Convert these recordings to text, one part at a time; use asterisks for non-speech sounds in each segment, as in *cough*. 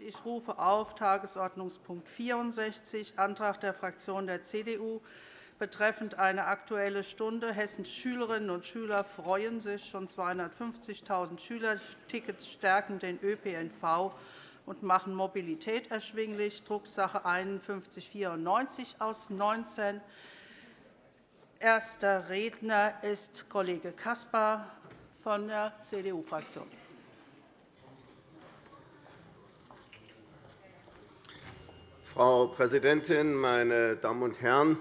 Ich rufe auf Tagesordnungspunkt 64, Antrag der Fraktion der CDU betreffend eine Aktuelle Stunde. Hessens Schülerinnen und Schüler freuen sich. Schon 250.000 Schülertickets stärken den ÖPNV und machen Mobilität erschwinglich, Drucksache 5194 aus 19. Erster Redner ist Kollege Caspar von der CDU-Fraktion. Frau Präsidentin, meine Damen und Herren!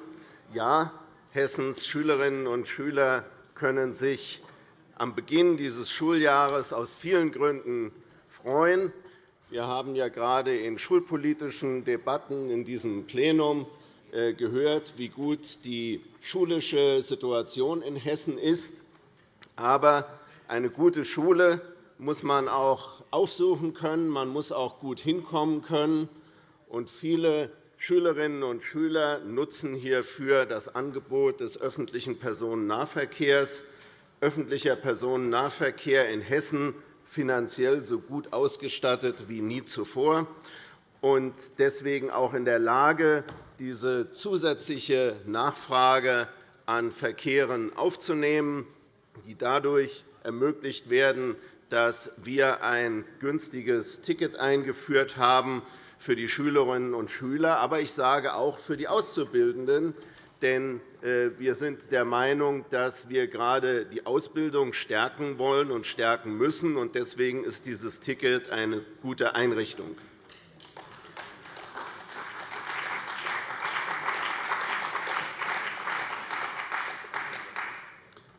Ja, Hessens Schülerinnen und Schüler können sich am Beginn dieses Schuljahres aus vielen Gründen freuen. Wir haben ja gerade in schulpolitischen Debatten in diesem Plenum äh, gehört, wie gut die schulische Situation in Hessen ist. Aber eine gute Schule muss man auch aufsuchen können. Man muss auch gut hinkommen können. Und viele Schülerinnen und Schüler nutzen hierfür das Angebot des öffentlichen Personennahverkehrs. Öffentlicher Personennahverkehr in Hessen finanziell so gut ausgestattet wie nie zuvor und deswegen auch in der Lage, diese zusätzliche Nachfrage an Verkehren aufzunehmen, die dadurch ermöglicht werden, dass wir ein günstiges Ticket eingeführt haben, für die Schülerinnen und Schüler, aber ich sage auch für die Auszubildenden. Denn äh, wir sind der Meinung, dass wir gerade die Ausbildung stärken wollen und stärken müssen. Deswegen ist dieses Ticket eine gute Einrichtung.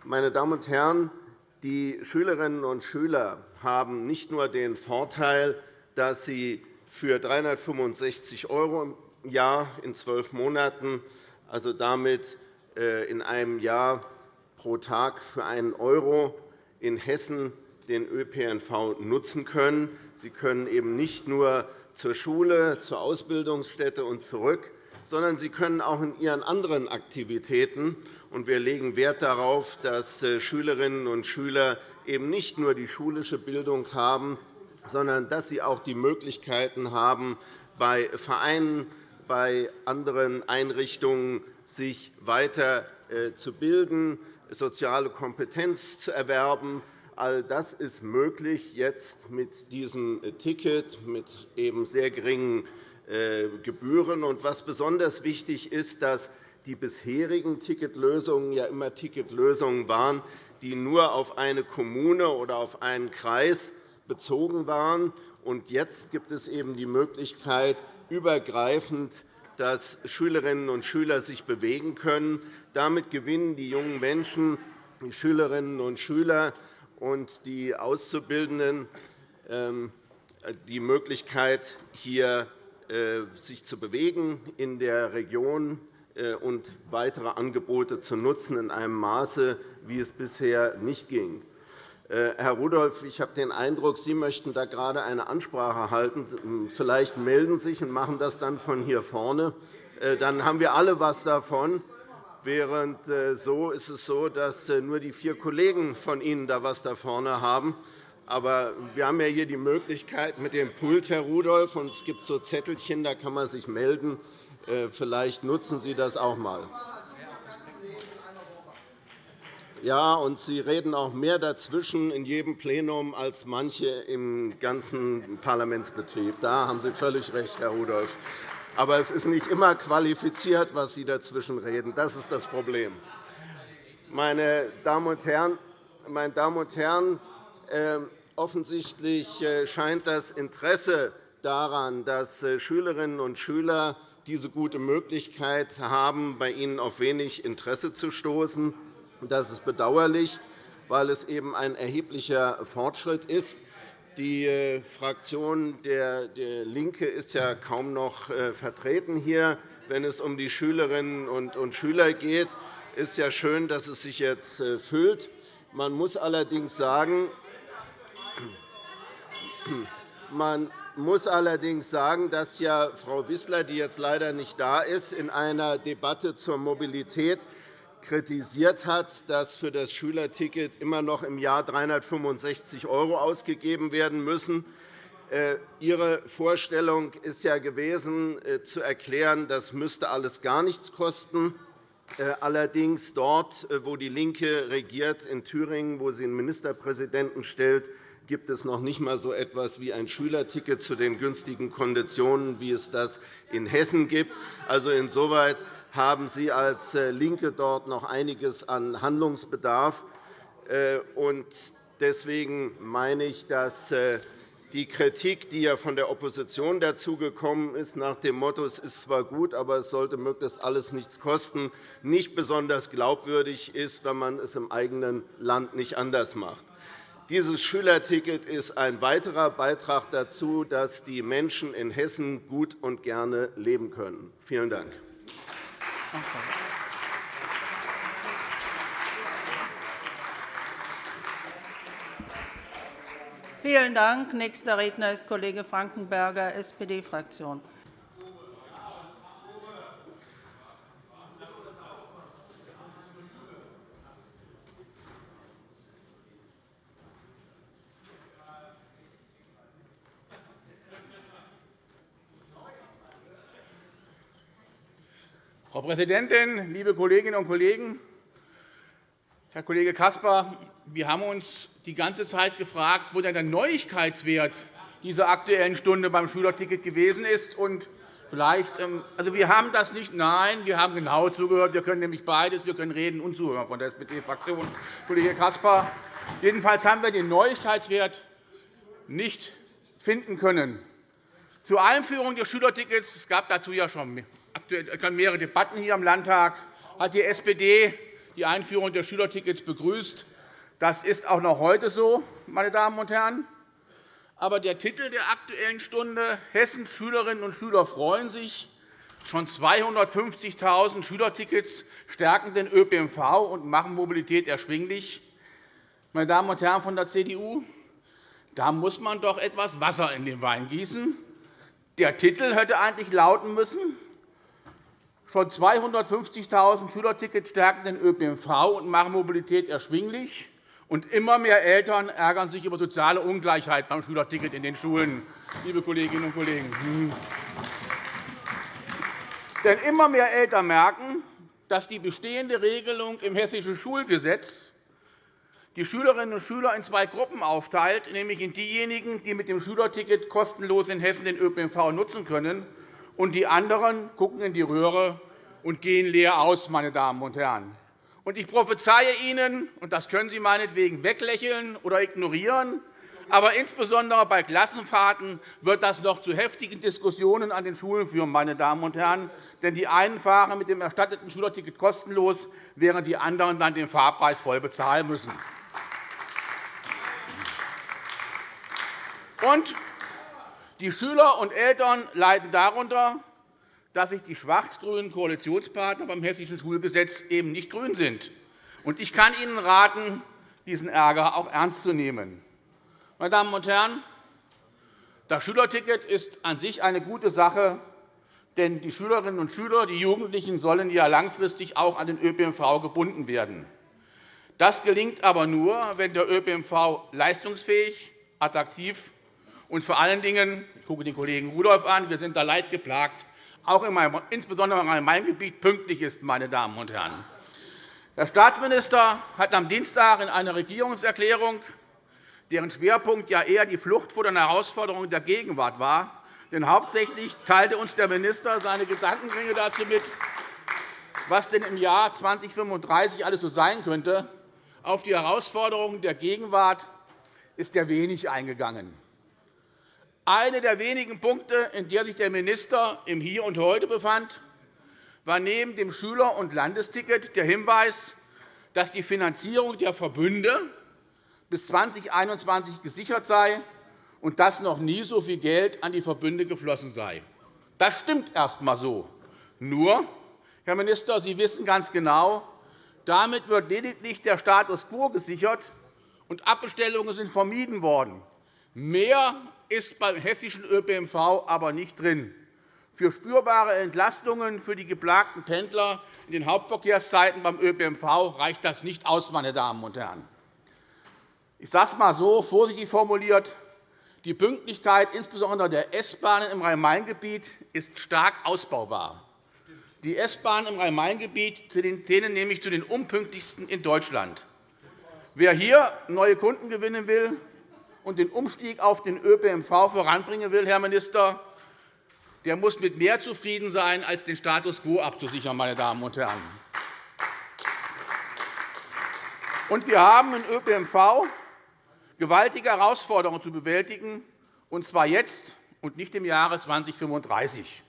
Meine Damen und Herren, die Schülerinnen und Schüler haben nicht nur den Vorteil, dass sie für 365 € im Jahr in zwölf Monaten, also damit äh, in einem Jahr pro Tag für einen € in Hessen den ÖPNV nutzen können. Sie können eben nicht nur zur Schule, zur Ausbildungsstätte und zurück, sondern sie können auch in ihren anderen Aktivitäten. Wir legen Wert darauf, dass äh, Schülerinnen und Schüler eben nicht nur die schulische Bildung haben, sondern dass sie auch die Möglichkeiten haben, bei Vereinen, bei anderen Einrichtungen sich weiter äh, zu bilden, soziale Kompetenz zu erwerben. All das ist möglich jetzt mit diesem Ticket mit eben sehr geringen äh, Gebühren. Was besonders wichtig ist, dass die bisherigen Ticketlösungen ja immer Ticketlösungen waren, die nur auf eine Kommune oder auf einen Kreis bezogen waren. Und jetzt gibt es eben die Möglichkeit, übergreifend dass Schülerinnen und Schüler sich bewegen können. Damit gewinnen die jungen Menschen, die Schülerinnen und Schüler und die Auszubildenden ähm, die Möglichkeit, hier äh, sich zu bewegen in der Region äh, und weitere Angebote zu nutzen in einem Maße, wie es bisher nicht ging. Äh, Herr Rudolph, ich habe den Eindruck, Sie möchten da gerade eine Ansprache halten. Vielleicht melden Sie sich und machen das dann von hier vorne. Äh, dann haben wir alle etwas davon. Während äh, so ist es so, dass nur die vier Kollegen von Ihnen da etwas da vorne haben. Aber wir haben ja hier die Möglichkeit mit dem Pult, Herr Rudolph, und es gibt so Zettelchen, da kann man sich melden. Vielleicht nutzen Sie das auch einmal. Ja, und Sie reden auch mehr dazwischen in jedem Plenum als manche im ganzen Parlamentsbetrieb. Da haben Sie völlig recht, Herr Rudolph. Aber es ist nicht immer qualifiziert, was Sie dazwischen reden. Das ist das Problem. Meine Damen und Herren, meine Damen und Herren ähm, offensichtlich äh, scheint das Interesse daran, dass äh, Schülerinnen und Schüler diese gute Möglichkeit haben, bei Ihnen auf wenig Interesse zu stoßen. Das ist bedauerlich, weil es eben ein erheblicher Fortschritt ist. Die äh, Fraktion der LINKE ist ja kaum noch äh, vertreten hier, wenn es um die Schülerinnen und Schüler geht. Es ist ja schön, dass es sich jetzt äh, füllt. Man muss allerdings sagen, *clears throat* man muss allerdings sagen, dass ja Frau Wissler, die jetzt leider nicht da ist, in einer Debatte zur Mobilität kritisiert hat, dass für das Schülerticket immer noch im Jahr 365 € ausgegeben werden müssen. Äh, Ihre Vorstellung ist ja gewesen, äh, zu erklären, das müsste alles gar nichts kosten. Äh, allerdings dort, wo DIE LINKE regiert, in Thüringen, wo sie einen Ministerpräsidenten stellt, gibt es noch nicht einmal so etwas wie ein Schülerticket zu den günstigen Konditionen, wie es das in Hessen gibt. Also insoweit haben Sie als LINKE dort noch einiges an Handlungsbedarf. Deswegen meine ich, dass die Kritik, die ja von der Opposition dazu gekommen ist, nach dem Motto, es ist zwar gut, aber es sollte möglichst alles nichts kosten, nicht besonders glaubwürdig ist, wenn man es im eigenen Land nicht anders macht. Dieses Schülerticket ist ein weiterer Beitrag dazu, dass die Menschen in Hessen gut und gerne leben können. Vielen Dank. Vielen Dank. Nächster Redner ist Kollege Frankenberger, SPD-Fraktion. Präsidentin, liebe Kolleginnen und Kollegen! Herr Kollege Caspar, wir haben uns die ganze Zeit gefragt, wo denn der Neuigkeitswert dieser Aktuellen Stunde beim Schülerticket gewesen ist. Und vielleicht, ähm, also wir haben das nicht. Nein, wir haben genau zugehört. Wir können nämlich beides. Wir können reden und zuhören von der SPD-Fraktion. Kollege Caspar. Jedenfalls haben wir den Neuigkeitswert nicht finden können. Zur Einführung des Schülertickets es gab dazu ja schon mehrere Debatten hier im Landtag hat die SPD die Einführung der Schülertickets begrüßt. Das ist auch noch heute so, meine Damen und Herren. Aber der Titel der Aktuellen Stunde, Hessens Schülerinnen und Schüler freuen sich, schon 250.000 Schülertickets stärken den ÖPNV und machen Mobilität erschwinglich. Meine Damen und Herren von der CDU, da muss man doch etwas Wasser in den Wein gießen. Der Titel hätte eigentlich lauten müssen, Schon 250.000 Schülertickets stärken den ÖPNV und machen Mobilität erschwinglich. Und immer mehr Eltern ärgern sich über soziale Ungleichheit beim Schülerticket in den Schulen, liebe Kolleginnen und Kollegen. Hm. Denn immer mehr Eltern merken, dass die bestehende Regelung im Hessischen Schulgesetz die Schülerinnen und Schüler in zwei Gruppen aufteilt, nämlich in diejenigen, die mit dem Schülerticket kostenlos in Hessen den ÖPNV nutzen können, und die anderen gucken in die Röhre und gehen leer aus, meine Damen und Herren. ich prophezeie Ihnen, und das können Sie meinetwegen weglächeln oder ignorieren, aber insbesondere bei Klassenfahrten wird das noch zu heftigen Diskussionen an den Schulen führen. Meine Damen und Herren. Denn die einen fahren mit dem erstatteten Schülerticket kostenlos, während die anderen dann den Fahrpreis voll bezahlen müssen. Und die Schüler und Eltern leiden darunter, dass sich die schwarz-grünen Koalitionspartner beim Hessischen Schulgesetz eben nicht grün sind. Ich kann Ihnen raten, diesen Ärger auch ernst zu nehmen. Meine Damen und Herren, das Schülerticket ist an sich eine gute Sache, denn die Schülerinnen und Schüler, die Jugendlichen sollen ja langfristig auch an den ÖPNV gebunden werden. Das gelingt aber nur, wenn der ÖPNV leistungsfähig, attraktiv und vor allen Dingen, ich gucke den Kollegen Rudolph an, wir sind da leidgeplagt, auch in meinem, insbesondere in meinem Gebiet pünktlich ist. Meine Damen und Herren. Der Staatsminister hat am Dienstag in einer Regierungserklärung, deren Schwerpunkt ja eher die Flucht vor den Herausforderungen der Gegenwart war, denn hauptsächlich teilte uns der Minister seine Gedankengänge dazu mit, was denn im Jahr 2035 alles so sein könnte. Auf die Herausforderungen der Gegenwart ist er wenig eingegangen. Einer der wenigen Punkte, in der sich der Minister im Hier und Heute befand, war neben dem Schüler- und Landesticket der Hinweis, dass die Finanzierung der Verbünde bis 2021 gesichert sei und dass noch nie so viel Geld an die Verbünde geflossen sei. Das stimmt erst einmal so. Nur, Herr Minister, Sie wissen ganz genau, damit wird lediglich der Status quo gesichert, und Abbestellungen sind vermieden worden. Mehr ist beim hessischen ÖPNV aber nicht drin. Für spürbare Entlastungen für die geplagten Pendler in den Hauptverkehrszeiten beim ÖPNV reicht das nicht aus. Meine Damen und Herren. Ich sage es einmal so, vorsichtig formuliert. Die Pünktlichkeit insbesondere der S-Bahnen im Rhein-Main-Gebiet ist stark ausbaubar. Die S-Bahnen im Rhein-Main-Gebiet zählen nämlich zu den unpünktlichsten in Deutschland. Wer hier neue Kunden gewinnen will und den Umstieg auf den ÖPNV voranbringen will, Herr Minister, der muss mit mehr zufrieden sein, als den Status quo abzusichern. Meine Damen und Herren. Und wir haben im ÖPNV gewaltige Herausforderungen zu bewältigen, und zwar jetzt und nicht im Jahre 2035.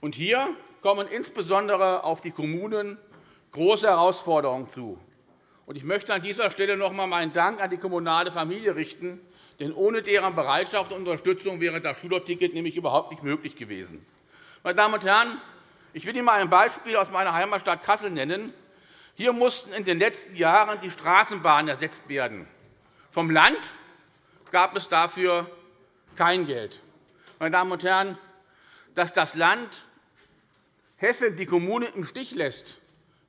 Und hier kommen insbesondere auf die Kommunen große Herausforderungen zu. Ich möchte an dieser Stelle noch einmal meinen Dank an die kommunale Familie richten, denn ohne deren Bereitschaft und Unterstützung wäre das Schülerticket nämlich überhaupt nicht möglich gewesen. Meine Damen und Herren, ich will Ihnen einmal ein Beispiel aus meiner Heimatstadt Kassel nennen. Hier mussten in den letzten Jahren die Straßenbahnen ersetzt werden. Vom Land gab es dafür kein Geld. Meine Damen und Herren, dass das Land Hessen die Kommunen im Stich lässt,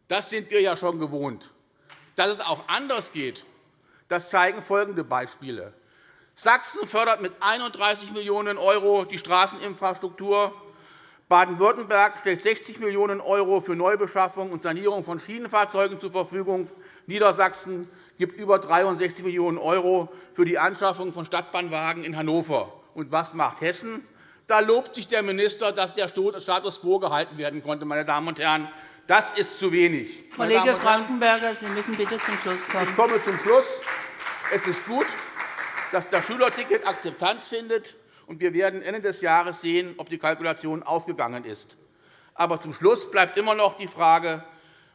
das sind wir ja schon gewohnt. Dass es auch anders geht, das zeigen folgende Beispiele. Sachsen fördert mit 31 Millionen € die Straßeninfrastruktur. Baden-Württemberg stellt 60 Millionen € für Neubeschaffung und Sanierung von Schienenfahrzeugen zur Verfügung. Niedersachsen gibt über 63 Millionen € für die Anschaffung von Stadtbahnwagen in Hannover. Und was macht Hessen? Da lobt sich der Minister, dass der Status quo gehalten werden konnte. Meine Damen und Herren. Das ist zu wenig. Kollege Frankenberger, Sie müssen bitte zum Schluss kommen. Ich komme zum Schluss. Es ist gut, dass das Schülerticket Akzeptanz findet. und Wir werden Ende des Jahres sehen, ob die Kalkulation aufgegangen ist. Aber zum Schluss bleibt immer noch die Frage,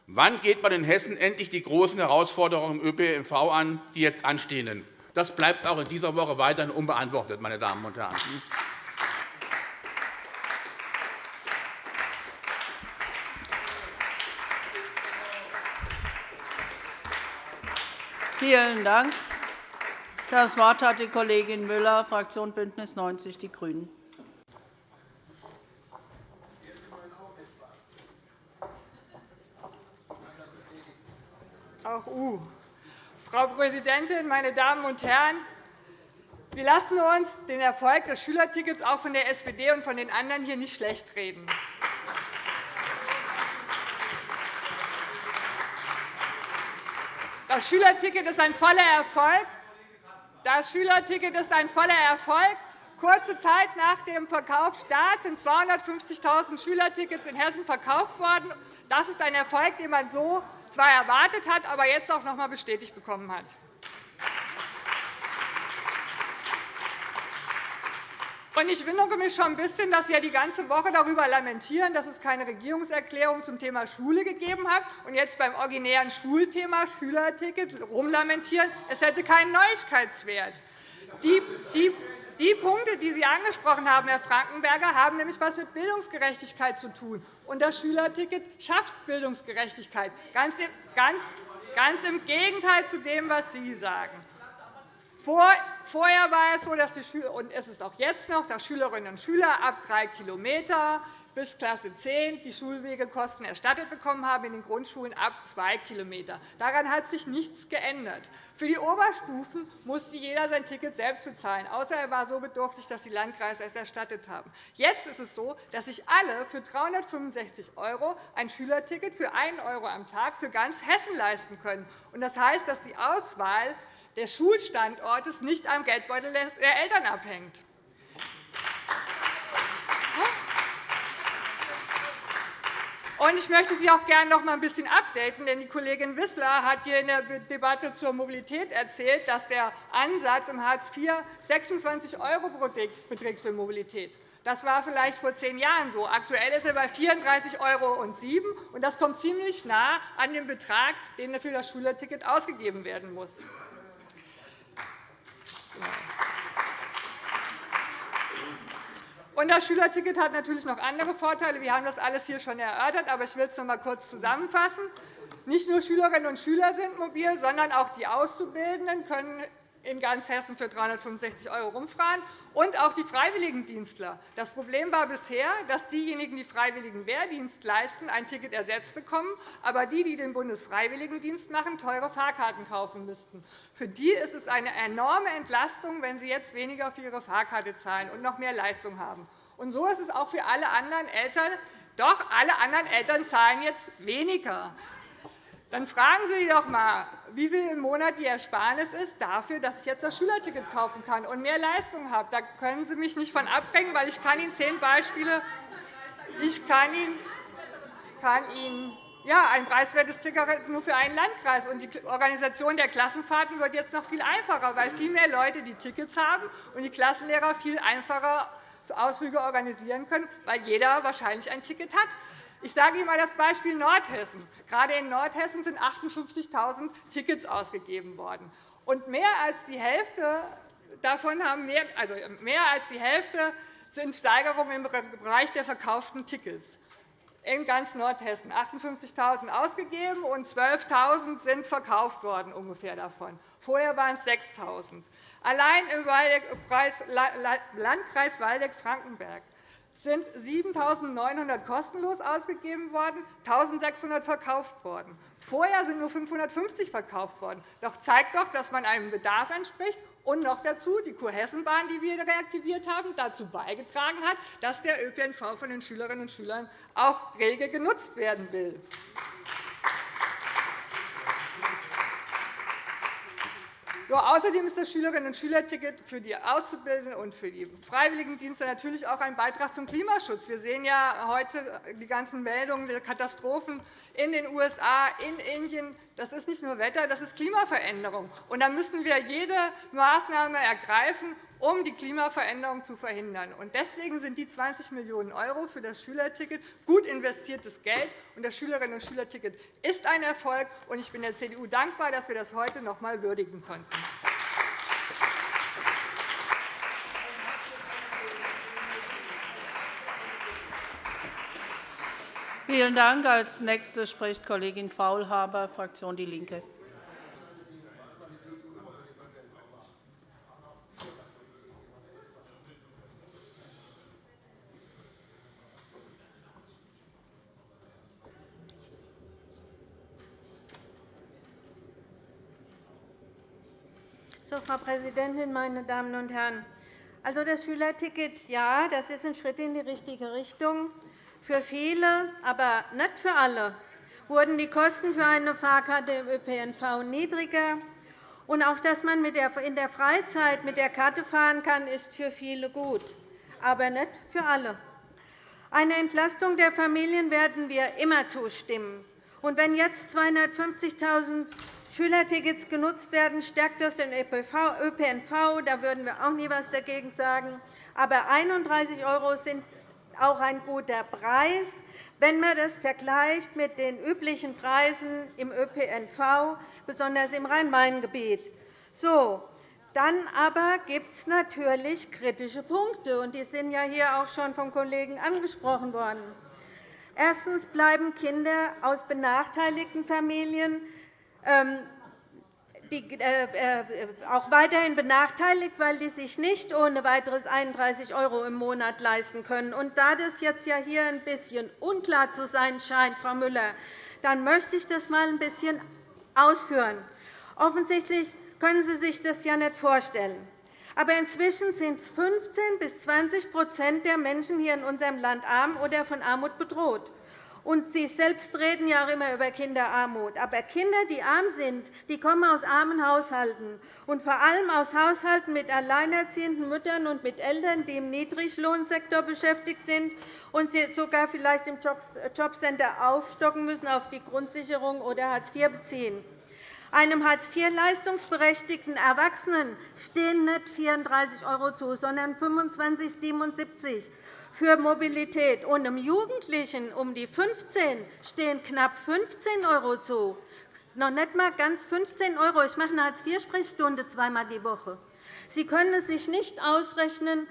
wann geht man in Hessen endlich die großen Herausforderungen im ÖPNV an, die jetzt anstehen. Das bleibt auch in dieser Woche weiterhin unbeantwortet. Meine Damen und Herren. Vielen Dank. Das Wort hat die Kollegin Müller, Fraktion BÜNDNIS 90 die GRÜNEN. Auch U. Frau Präsidentin, meine Damen und Herren! Wir lassen uns den Erfolg des Schülertickets auch von der SPD und von den anderen hier nicht schlechtreden. Das Schülerticket ist ein voller Erfolg. Das Schülerticket ist ein voller Erfolg. Kurze Zeit nach dem Verkaufsstart sind 250.000 Schülertickets in Hessen verkauft worden. Das ist ein Erfolg, den man so zwar erwartet hat, aber jetzt auch noch einmal bestätigt bekommen hat. Ich wundere mich schon ein bisschen, dass Sie ja die ganze Woche darüber lamentieren, dass es keine Regierungserklärung zum Thema Schule gegeben hat, und jetzt beim originären Schulthema Schülerticket rumlamentieren, es hätte keinen Neuigkeitswert. Die, die, die Punkte, die Sie angesprochen haben, Herr Frankenberger, haben nämlich etwas mit Bildungsgerechtigkeit zu tun. Und das Schülerticket schafft Bildungsgerechtigkeit, ganz ganz, ganz im Gegenteil zu dem, was Sie sagen. Vorher war es so, dass die und es ist auch jetzt noch, dass Schülerinnen und Schüler ab drei km bis Klasse 10 die Schulwegekosten erstattet bekommen haben, in den Grundschulen ab zwei km. Daran hat sich nichts geändert. Für die Oberstufen musste jeder sein Ticket selbst bezahlen, außer er war so bedürftig, dass die Landkreise es erstattet haben. Jetzt ist es so, dass sich alle für 365 € ein Schülerticket für 1 € am Tag für ganz Hessen leisten können. Das heißt, dass die Auswahl des Schulstandortes nicht am Geldbeutel der Eltern abhängt. Ich möchte Sie auch gerne noch einmal ein bisschen updaten, denn die Kollegin Wissler hat hier in der Debatte zur Mobilität erzählt, dass der Ansatz im Hartz IV 26 € beträgt für Mobilität. Das war vielleicht vor zehn Jahren so. Aktuell ist er bei 34,07 €, und das kommt ziemlich nah an den Betrag, der für das Schülerticket ausgegeben werden muss. Und das Schülerticket hat natürlich noch andere Vorteile. Wir haben das alles hier schon erörtert, aber ich will es noch einmal kurz zusammenfassen. Nicht nur Schülerinnen und Schüler sind mobil, sondern auch die Auszubildenden können in ganz Hessen für 365 € rumfahren, und auch die Freiwilligendienstler. Das Problem war bisher, dass diejenigen, die freiwilligen Wehrdienst leisten, ein Ticket ersetzt bekommen, aber die, die den Bundesfreiwilligendienst machen, teure Fahrkarten kaufen müssten. Für die ist es eine enorme Entlastung, wenn sie jetzt weniger für ihre Fahrkarte zahlen und noch mehr Leistung haben. Und so ist es auch für alle anderen Eltern. Doch alle anderen Eltern zahlen jetzt weniger. Dann fragen Sie doch einmal, wie viel im Monat die Ersparnis ist dafür, dass ich jetzt das Schülerticket kaufen kann und mehr Leistung habe. Da können Sie mich nicht von abbringen, weil ich kann Ihnen zehn Beispiele ich kann Ihnen, kann Ihnen ja, ein preiswertes Ticket nur für einen Landkreis. Und die Organisation der Klassenfahrten wird jetzt noch viel einfacher, weil viel mehr Leute die Tickets haben und die Klassenlehrer viel einfacher Ausflüge organisieren können, weil jeder wahrscheinlich ein Ticket hat. Ich sage Ihnen einmal das Beispiel Nordhessen. Gerade in Nordhessen sind 58.000 Tickets ausgegeben worden. Und mehr als die Hälfte davon haben mehr, also mehr als die Hälfte sind Steigerungen im Bereich der verkauften Tickets in ganz Nordhessen. 58.000 ausgegeben und 12.000 sind verkauft worden ungefähr davon. Vorher waren es 6.000. Allein im Landkreis Waldeck-Frankenberg sind 7.900 kostenlos ausgegeben worden, 1.600 verkauft worden. Vorher sind nur 550 verkauft worden. Das zeigt doch, dass man einem Bedarf entspricht und noch dazu die Kurhessenbahn, die wir reaktiviert haben, dazu beigetragen hat, dass der ÖPNV von den Schülerinnen und Schülern auch rege genutzt werden will. So, außerdem ist das Schülerinnen- und Schülerticket für die Auszubildenden und für die Freiwilligendienste natürlich auch ein Beitrag zum Klimaschutz. Wir sehen ja heute die ganzen Meldungen der Katastrophen in den USA, in Indien. Das ist nicht nur Wetter, das ist Klimaveränderung. Und da müssen wir jede Maßnahme ergreifen, um die Klimaveränderung zu verhindern. Deswegen sind die 20 Millionen € für das Schülerticket gut investiertes Geld. Das Schülerinnen- und Schülerticket ist ein Erfolg. Ich bin der CDU dankbar, dass wir das heute noch einmal würdigen konnten. Vielen Dank. Als Nächste spricht Kollegin Faulhaber, Fraktion DIE LINKE. Frau Präsidentin, meine Damen und Herren! Also, das Schülerticket ja, das ist ein Schritt in die richtige Richtung. Für viele, aber nicht für alle, wurden die Kosten für eine Fahrkarte im ÖPNV niedriger. Und auch, dass man in der Freizeit mit der Karte fahren kann, ist für viele gut, aber nicht für alle. Eine Entlastung der Familien werden wir immer zustimmen. Und wenn jetzt 250.000 Schülertickets genutzt werden, stärkt das den ÖPNV. Da würden wir auch nie etwas dagegen sagen. Aber 31 € sind auch ein guter Preis, wenn man das vergleicht mit den üblichen Preisen im ÖPNV, besonders im Rhein-Main-Gebiet. So, dann aber gibt es natürlich kritische Punkte, und die sind ja hier auch schon vom Kollegen angesprochen worden. Erstens bleiben Kinder aus benachteiligten Familien auch weiterhin benachteiligt, weil sie sich nicht ohne weiteres 31 € im Monat leisten können. Und da das jetzt ja hier ein bisschen unklar zu sein scheint, Frau Müller, dann möchte ich das einmal ein bisschen ausführen. Offensichtlich können Sie sich das ja nicht vorstellen. Aber inzwischen sind 15 bis 20% der Menschen hier in unserem Land arm oder von Armut bedroht. Und Sie selbst reden ja auch immer über Kinderarmut. Aber Kinder, die arm sind, die kommen aus armen Haushalten, und vor allem aus Haushalten mit alleinerziehenden Müttern und mit Eltern, die im Niedriglohnsektor beschäftigt sind und sogar vielleicht im Jobcenter aufstocken müssen auf die Grundsicherung oder Hartz IV beziehen. Einem Hartz-IV-leistungsberechtigten Erwachsenen stehen nicht 34 € zu, sondern 25,77 € für Mobilität. Und einem Jugendlichen um die 15 stehen knapp 15 € zu. Noch nicht einmal ganz 15 €. Ich mache eine Hartz-IV-Sprechstunde zweimal die Woche. Sie können es sich nicht ausrechnen.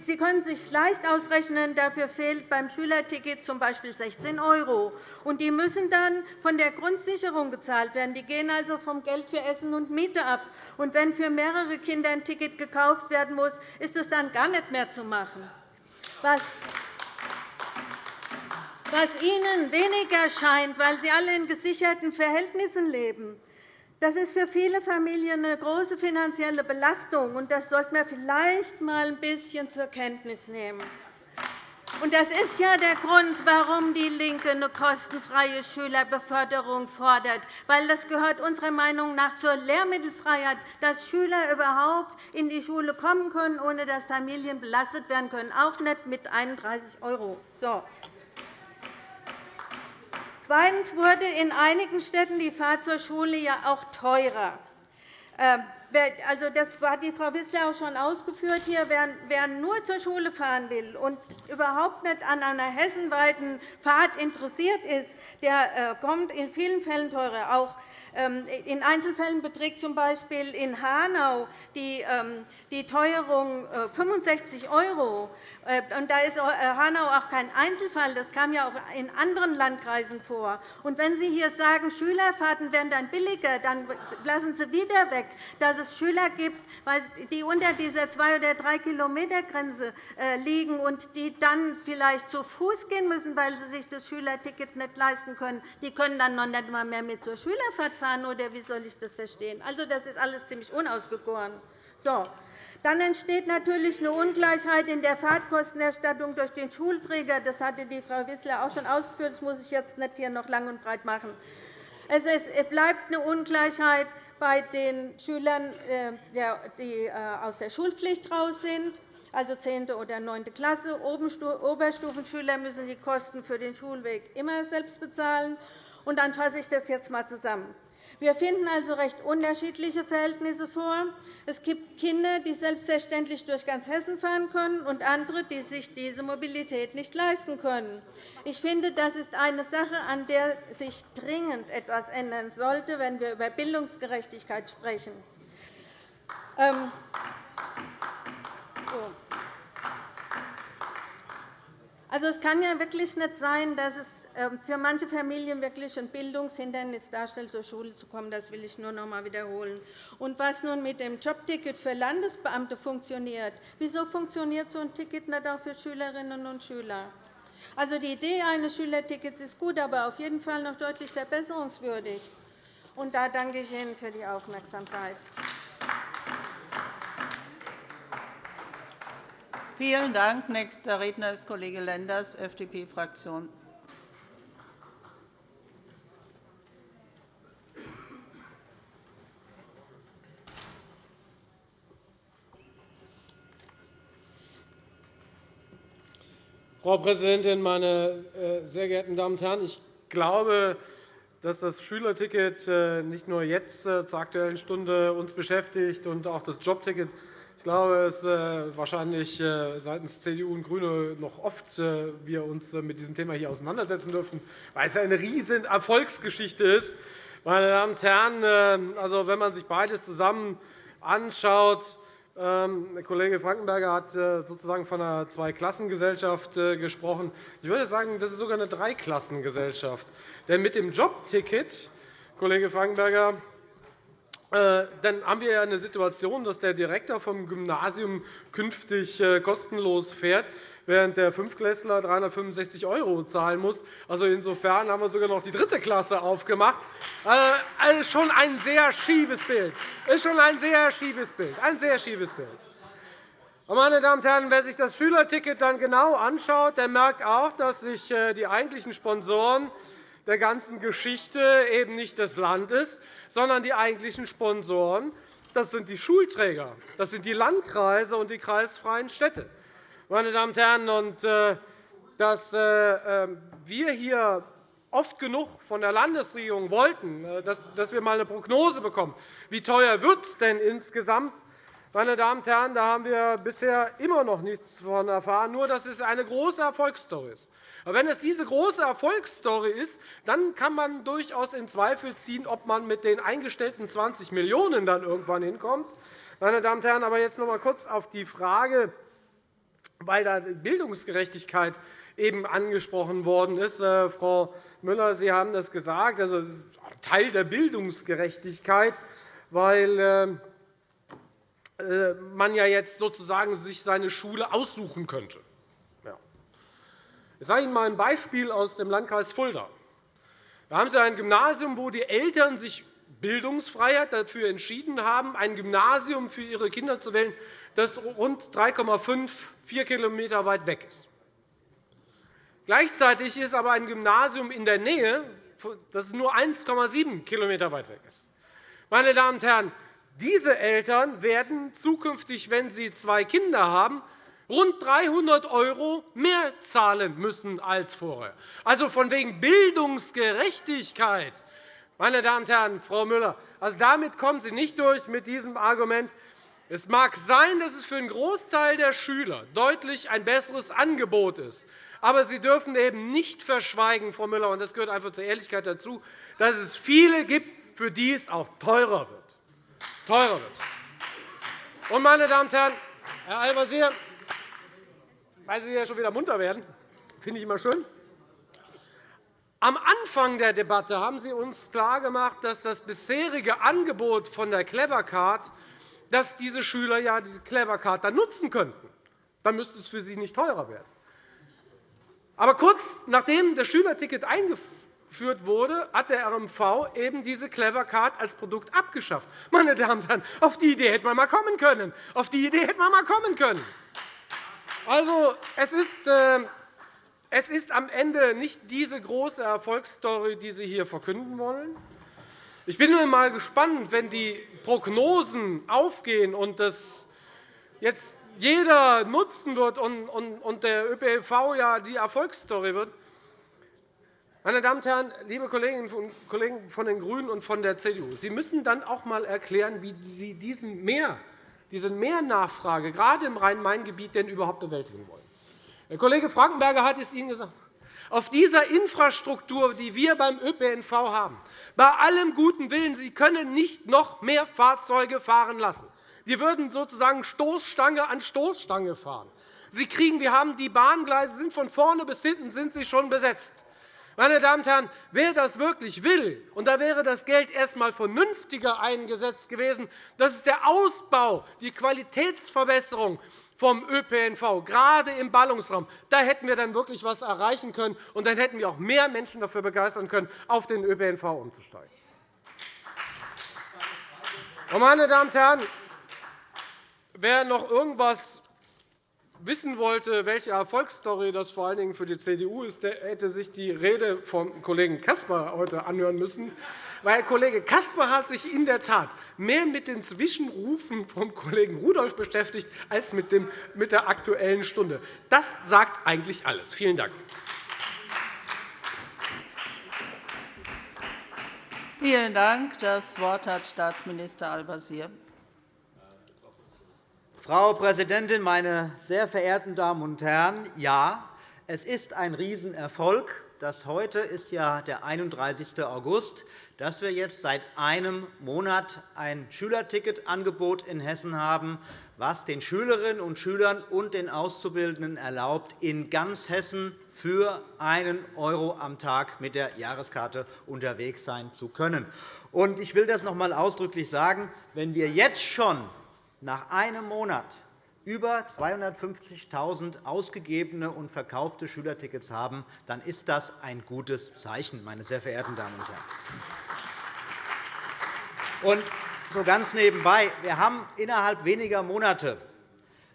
Sie können sich leicht ausrechnen. Dafür fehlt beim Schülerticket z. B. 16 €. Und die müssen dann von der Grundsicherung gezahlt werden. Die gehen also vom Geld für Essen und Miete ab. Und wenn für mehrere Kinder ein Ticket gekauft werden muss, ist es dann gar nicht mehr zu machen. Was Ihnen weniger scheint, weil Sie alle in gesicherten Verhältnissen leben. Das ist für viele Familien eine große finanzielle Belastung, und das sollten wir vielleicht einmal ein bisschen zur Kenntnis nehmen. Das ist ja der Grund, warum DIE LINKE eine kostenfreie Schülerbeförderung fordert. Weil das gehört unserer Meinung nach zur Lehrmittelfreiheit, dass Schüler überhaupt in die Schule kommen können, ohne dass Familien belastet werden können, auch nicht mit 31 €. So. Zweitens wurde in einigen Städten die Fahrt zur Schule ja auch teurer. Also, das hat die Frau Wissler auch schon ausgeführt. Hier, wer nur zur Schule fahren will und überhaupt nicht an einer hessenweiten Fahrt interessiert ist, der äh, kommt in vielen Fällen teurer. Auch in Einzelfällen beträgt z. B. in Hanau die ähm, Teuerung 65 äh, €. Äh, da ist äh, Hanau auch kein Einzelfall. Das kam ja auch in anderen Landkreisen vor. Wenn Sie hier sagen, Schülerfahrten werden dann billiger, dann lassen Sie wieder weg, dass es Schüler gibt, die unter dieser 2 oder 3 Kilometer Grenze liegen und die dann vielleicht zu Fuß gehen müssen, weil sie sich das Schülerticket nicht leisten können. Die können dann noch nicht einmal mehr mit zur Schülerfahrt fahren, oder wie soll ich das verstehen? Also, das ist alles ziemlich unausgegoren. So. Dann entsteht natürlich eine Ungleichheit in der Fahrtkostenerstattung durch den Schulträger. Das hatte die Frau Wissler auch schon ausgeführt. Das muss ich jetzt nicht hier noch lang und breit machen. Es bleibt eine Ungleichheit bei den Schülern, äh, die äh, aus der Schulpflicht raus sind, also 10. oder 9. Klasse. Oberstufenschüler müssen die Kosten für den Schulweg immer selbst bezahlen. Dann fasse ich das jetzt einmal zusammen. Wir finden also recht unterschiedliche Verhältnisse vor. Es gibt Kinder, die selbstverständlich durch ganz Hessen fahren können, und andere, die sich diese Mobilität nicht leisten können. Ich finde, das ist eine Sache, an der sich dringend etwas ändern sollte, wenn wir über Bildungsgerechtigkeit sprechen. Ähm, also, es kann ja wirklich nicht sein, dass es für manche Familien wirklich ein Bildungshindernis darstellt, zur Schule zu kommen. Das will ich nur noch einmal wiederholen. Und was nun mit dem Jobticket für Landesbeamte funktioniert, wieso funktioniert so ein Ticket nicht auch für Schülerinnen und Schüler? Also, die Idee eines Schülertickets ist gut, aber auf jeden Fall noch deutlich verbesserungswürdig. Und da danke ich Ihnen für die Aufmerksamkeit. Vielen Dank. Nächster Redner ist Kollege Lenders, FDP-Fraktion. Frau Präsidentin, meine äh, sehr geehrten Damen und Herren! Ich glaube, dass das Schülerticket äh, nicht nur jetzt äh, zur Aktuellen Stunde uns beschäftigt und auch das Jobticket. Ich glaube, dass wahrscheinlich seitens CDU und GRÜNE noch oft wir uns mit diesem Thema hier auseinandersetzen dürfen, weil es eine riesen Erfolgsgeschichte ist. Meine Damen und Herren, also, wenn man sich beides zusammen anschaut, der Kollege Frankenberger hat äh, sozusagen von einer Zweiklassengesellschaft äh, gesprochen. Ich würde sagen, das ist sogar eine Dreiklassengesellschaft. Denn mit dem Jobticket, Kollege Frankenberger, äh, dann haben wir ja eine Situation, dass der Direktor vom Gymnasium künftig kostenlos fährt während der Fünftklässler 365 € zahlen muss. Also insofern haben wir sogar noch die dritte Klasse aufgemacht. Also schon ein sehr schiefes Bild. ist schon ein sehr schiefes Bild. Ein sehr schiefes Bild. Meine Damen und Herren, wer sich das Schülerticket dann genau anschaut, der merkt auch, dass sich äh, die eigentlichen Sponsoren der ganzen Geschichte eben nicht das Land ist, sondern die eigentlichen Sponsoren das sind die Schulträger, das sind die Landkreise und die kreisfreien Städte meine Damen und Herren, und, äh, dass äh, ähm, wir hier oft genug von der Landesregierung wollten, äh, dass wir einmal eine Prognose bekommen, wie teuer wird es denn insgesamt meine Damen und Herren, da haben wir bisher immer noch nichts davon erfahren, nur dass es eine große Erfolgsstory ist. Aber wenn es diese große Erfolgsstory ist, dann kann man durchaus in Zweifel ziehen, ob man mit den eingestellten 20 Millionen € dann irgendwann hinkommt. Meine Damen und Herren, aber jetzt noch einmal kurz auf die Frage, weil da Bildungsgerechtigkeit eben angesprochen worden ist. Äh, Frau Müller, Sie haben das gesagt. Also, das ist Teil der Bildungsgerechtigkeit, weil ähm, äh, man ja jetzt sozusagen sich seine Schule aussuchen könnte. Ich sage Ihnen einmal ein Beispiel aus dem Landkreis Fulda. Da haben Sie ein Gymnasium, wo die Eltern sich Bildungsfreiheit dafür entschieden haben, ein Gymnasium für ihre Kinder zu wählen, das rund 3,5 4 km weit weg ist. Gleichzeitig ist aber ein Gymnasium in der Nähe, das nur 1,7 km weit weg ist. Meine Damen und Herren, diese Eltern werden zukünftig, wenn sie zwei Kinder haben, rund 300 € mehr zahlen müssen als vorher. Also von wegen Bildungsgerechtigkeit. Meine Damen und Herren, Frau Müller, also damit kommen Sie nicht durch mit diesem Argument. Es mag sein, dass es für einen Großteil der Schüler deutlich ein besseres Angebot ist. Aber Sie dürfen eben nicht verschweigen, Frau Müller, und das gehört einfach zur Ehrlichkeit dazu, dass es viele gibt, für die es auch teurer wird. Teurer wird. Und, meine Damen und Herren, Herr Al-Wazir, weil Sie ja schon wieder munter werden. Finde ich immer schön. Am Anfang der Debatte haben Sie uns klargemacht, dass das bisherige Angebot von der Clevercard, dass diese Schüler ja diese Clevercard dann nutzen könnten. Dann müsste es für sie nicht teurer werden. Aber kurz nachdem das Schülerticket eingeführt wurde, hat der RMV eben diese Clevercard als Produkt abgeschafft. Meine Damen und Herren, auf die Idee hätte man mal kommen können. Auf die Idee hätte man mal kommen können. Also, es ist, äh, es ist am Ende nicht diese große Erfolgsstory, die Sie hier verkünden wollen. Ich bin einmal gespannt, wenn die Prognosen aufgehen und das jetzt jeder nutzen wird und der ÖPNV ja die Erfolgsstory wird. Meine Damen und Herren, liebe Kolleginnen und Kollegen von den GRÜNEN und von der CDU, Sie müssen dann auch einmal erklären, wie Sie diesen Mehr diese Mehrnachfrage gerade im Rhein-Main-Gebiet denn überhaupt bewältigen wollen. Der Kollege Frankenberger hat es Ihnen gesagt. Auf dieser Infrastruktur, die wir beim ÖPNV haben, bei allem guten Willen, Sie können nicht noch mehr Fahrzeuge fahren lassen. Die würden sozusagen Stoßstange an Stoßstange fahren. Sie kriegen, wir haben die Bahngleise sind von vorne bis hinten sind sie schon besetzt. Meine Damen und Herren, wer das wirklich will, und da wäre das Geld erst einmal vernünftiger eingesetzt gewesen, das ist der Ausbau, die Qualitätsverbesserung vom ÖPNV, gerade im Ballungsraum. Da hätten wir dann wirklich etwas erreichen können, und dann hätten wir auch mehr Menschen dafür begeistern können, auf den ÖPNV umzusteigen. Meine Damen und Herren, wer noch irgendwas wissen wollte, welche Erfolgsstory das vor allen Dingen für die CDU ist, der hätte sich die Rede vom Kollegen Caspar heute anhören müssen. Weil Kollege Caspar hat sich in der Tat mehr mit den Zwischenrufen vom Kollegen Rudolph beschäftigt als mit der Aktuellen Stunde. Das sagt eigentlich alles. Vielen Dank. Vielen Dank. Das Wort hat Staatsminister Al-Wazir. Frau Präsidentin, meine sehr verehrten Damen und Herren! Ja, es ist ein Riesenerfolg, dass heute ist ja der 31. August, dass wir jetzt seit einem Monat ein Schülerticketangebot in Hessen haben, was den Schülerinnen und Schülern und den Auszubildenden erlaubt, in ganz Hessen für einen € am Tag mit der Jahreskarte unterwegs sein zu können. Ich will das noch einmal ausdrücklich sagen. Wenn wir jetzt schon nach einem Monat über 250.000 ausgegebene und verkaufte Schülertickets haben, dann ist das ein gutes Zeichen, meine sehr verehrten Damen und Herren. Und so ganz nebenbei. Wir haben innerhalb weniger Monate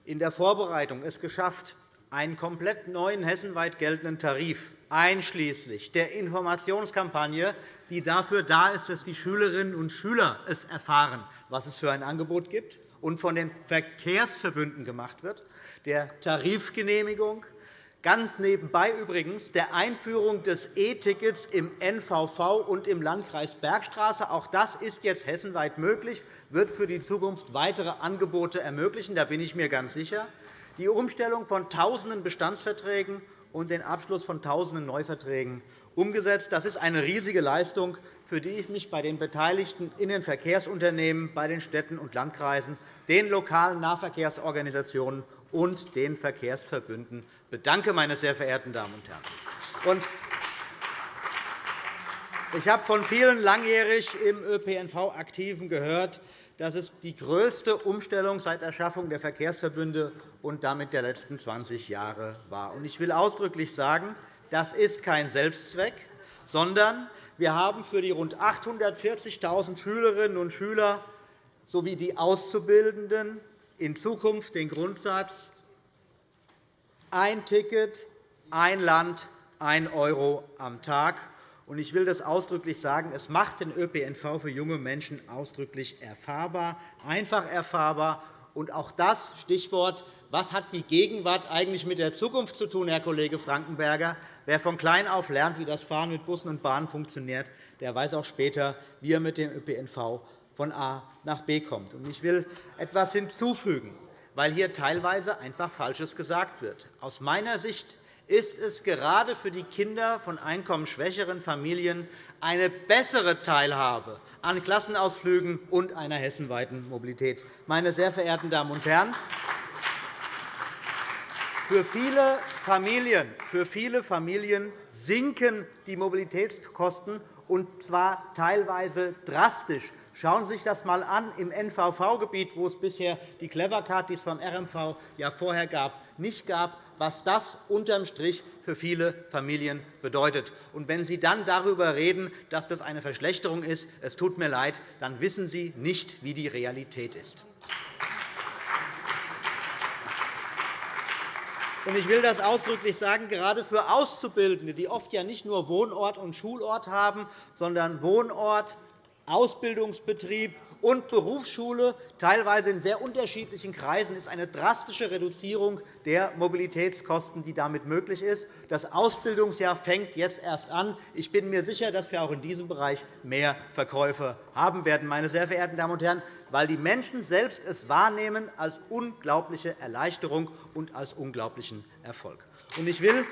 in der Vorbereitung es geschafft, einen komplett neuen hessenweit geltenden Tarif einschließlich der Informationskampagne, die dafür da ist, dass die Schülerinnen und Schüler es erfahren, was es für ein Angebot gibt, und von den Verkehrsverbünden gemacht wird, der Tarifgenehmigung, ganz nebenbei übrigens der Einführung des E-Tickets im NVV und im Landkreis Bergstraße. Auch das ist jetzt hessenweit möglich, wird für die Zukunft weitere Angebote ermöglichen. Da bin ich mir ganz sicher. Die Umstellung von Tausenden Bestandsverträgen und den Abschluss von Tausenden Neuverträgen umgesetzt. Das ist eine riesige Leistung, für die ich mich bei den beteiligten in den Verkehrsunternehmen, bei den Städten und Landkreisen, den lokalen Nahverkehrsorganisationen und den Verkehrsverbünden bedanke, meine sehr verehrten Damen und Herren. Ich habe von vielen langjährig im ÖPNV Aktiven gehört, dass es die größte Umstellung seit Erschaffung der Verkehrsverbünde und damit der letzten 20 Jahre war. Ich will ausdrücklich sagen, das ist kein Selbstzweck, sondern wir haben für die rund 840.000 Schülerinnen und Schüler sowie die Auszubildenden in Zukunft den Grundsatz ein Ticket, ein Land, ein Euro am Tag. Ich will das ausdrücklich sagen. Es macht den ÖPNV für junge Menschen ausdrücklich erfahrbar, einfach erfahrbar. Und auch das Stichwort, was hat die Gegenwart eigentlich mit der Zukunft zu tun, Herr Kollege Frankenberger? Wer von klein auf lernt, wie das Fahren mit Bussen und Bahnen funktioniert, der weiß auch später, wie er mit dem ÖPNV von A nach B kommt. Ich will etwas hinzufügen, weil hier teilweise einfach Falsches gesagt wird. Aus meiner Sicht ist es gerade für die Kinder von einkommensschwächeren Familien eine bessere Teilhabe an Klassenausflügen und einer hessenweiten Mobilität. Meine sehr verehrten Damen und Herren, für viele Familien, für viele Familien sinken die Mobilitätskosten, und zwar teilweise drastisch. Schauen Sie sich das einmal an im NVV-Gebiet, wo es bisher die Clevercard, die es vom RMV ja vorher gab, nicht gab, was das unterm Strich für viele Familien bedeutet. Und wenn Sie dann darüber reden, dass das eine Verschlechterung ist, es tut mir leid, dann wissen Sie nicht, wie die Realität ist. Ich will das ausdrücklich sagen, gerade für Auszubildende, die oft ja nicht nur Wohnort und Schulort haben, sondern Wohnort, Ausbildungsbetrieb und Berufsschule, teilweise in sehr unterschiedlichen Kreisen, ist eine drastische Reduzierung der Mobilitätskosten, die damit möglich ist. Das Ausbildungsjahr fängt jetzt erst an. Ich bin mir sicher, dass wir auch in diesem Bereich mehr Verkäufe haben werden, meine sehr verehrten Damen und Herren, weil die Menschen selbst es wahrnehmen als unglaubliche Erleichterung und als unglaublichen Erfolg. Ich will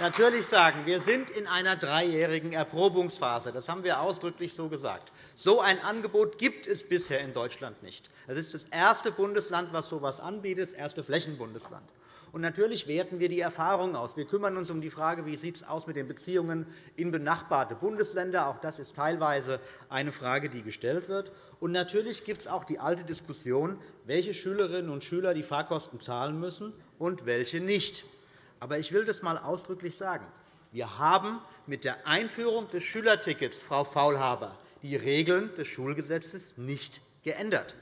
natürlich sagen, wir sind in einer dreijährigen Erprobungsphase. Das haben wir ausdrücklich so gesagt. So ein Angebot gibt es bisher in Deutschland nicht. Es ist das erste Bundesland, das so etwas anbietet, das erste Flächenbundesland. Und natürlich werten wir die Erfahrungen aus. Wir kümmern uns um die Frage, wie es aus mit den Beziehungen in benachbarte Bundesländer. Auch das ist teilweise eine Frage, die gestellt wird. Und natürlich gibt es auch die alte Diskussion, welche Schülerinnen und Schüler die Fahrkosten zahlen müssen und welche nicht. Aber ich will das einmal ausdrücklich sagen. Wir haben mit der Einführung des Schülertickets, Frau Faulhaber, die Regeln des Schulgesetzes nicht geändert.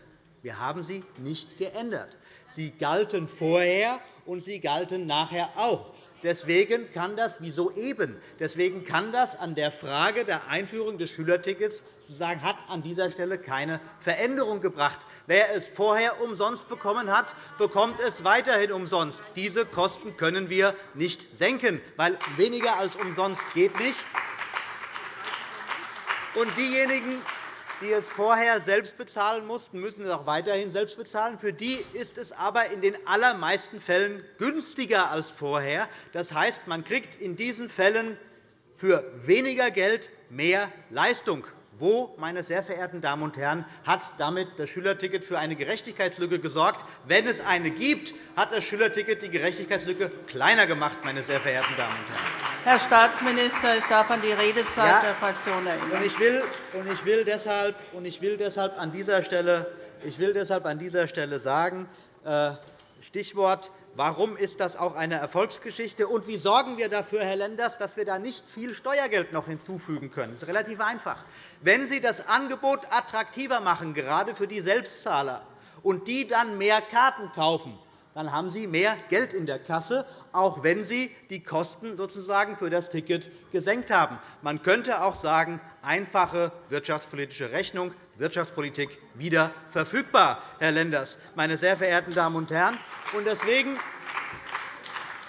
Wir haben sie nicht geändert. Sie galten vorher, und sie galten nachher auch. Deswegen kann das, wie soeben, deswegen kann das an der Frage der Einführung des Schülertickets sozusagen hat an dieser Stelle keine Veränderung gebracht. Wer es vorher umsonst bekommen hat, bekommt es weiterhin umsonst. Diese Kosten können wir nicht senken, weil weniger als umsonst geht nicht. Und diejenigen, die es vorher selbst bezahlen mussten, müssen es auch weiterhin selbst bezahlen. Für die ist es aber in den allermeisten Fällen günstiger als vorher. Das heißt, man kriegt in diesen Fällen für weniger Geld mehr Leistung. Wo, meine sehr verehrten Damen und Herren, hat damit das Schülerticket für eine Gerechtigkeitslücke gesorgt? Wenn es eine gibt, hat das Schülerticket die Gerechtigkeitslücke kleiner gemacht, meine sehr verehrten Damen und Herren. Herr Staatsminister, ich darf an die Redezeit ja, der Fraktion erinnern. Ich will, und ich will, deshalb, und ich will deshalb an dieser Stelle, ich will deshalb an dieser Stelle sagen, äh, Stichwort Warum ist das auch eine Erfolgsgeschichte? Und wie sorgen wir dafür, Herr Lenders, dass wir da nicht viel Steuergeld noch hinzufügen können? Das ist relativ einfach. Wenn Sie das Angebot attraktiver machen, gerade für die Selbstzahler, und die dann mehr Karten kaufen, dann haben Sie mehr Geld in der Kasse, auch wenn Sie die Kosten sozusagen für das Ticket gesenkt haben. Man könnte auch sagen, einfache wirtschaftspolitische Rechnung, Wirtschaftspolitik wieder verfügbar, Herr Lenders, meine sehr verehrten Damen und Herren. Deswegen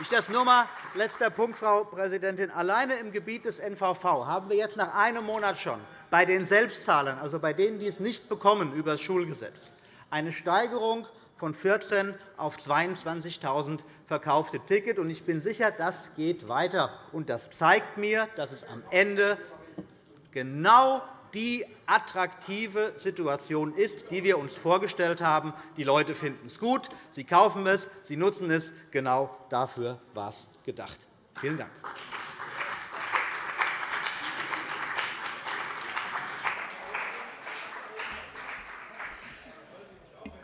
ich das nur einmal letzter Punkt, Frau Präsidentin. Alleine im Gebiet des NVV haben wir jetzt nach einem Monat schon bei den Selbstzahlern, also bei denen, die es nicht bekommen über das Schulgesetz, eine Steigerung von 14 auf 22.000 verkaufte Tickets. Ich bin sicher, das geht weiter. Das zeigt mir, dass es am Ende genau die attraktive Situation ist, die wir uns vorgestellt haben. Die Leute finden es gut, sie kaufen es, sie nutzen es. Genau dafür war es gedacht. Vielen Dank.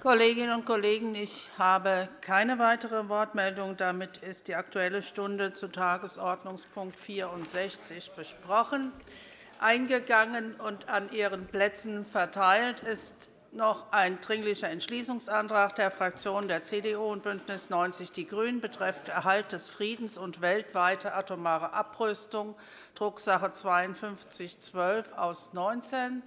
Kolleginnen und Kollegen, ich habe keine weitere Wortmeldung. Damit ist die Aktuelle Stunde zu Tagesordnungspunkt 64 besprochen. Eingegangen und an Ihren Plätzen verteilt ist noch ein Dringlicher Entschließungsantrag der Fraktionen der CDU und BÜNDNIS 90 die GRÜNEN betreffend Erhalt des Friedens und weltweite atomare Abrüstung, Drucksache 5212 aus 19.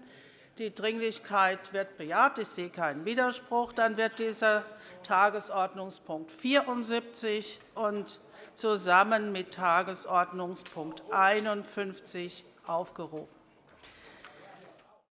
Die Dringlichkeit wird bejaht. Ich sehe keinen Widerspruch. Dann wird dieser Tagesordnungspunkt 74 und zusammen mit Tagesordnungspunkt 51 aufgerufen.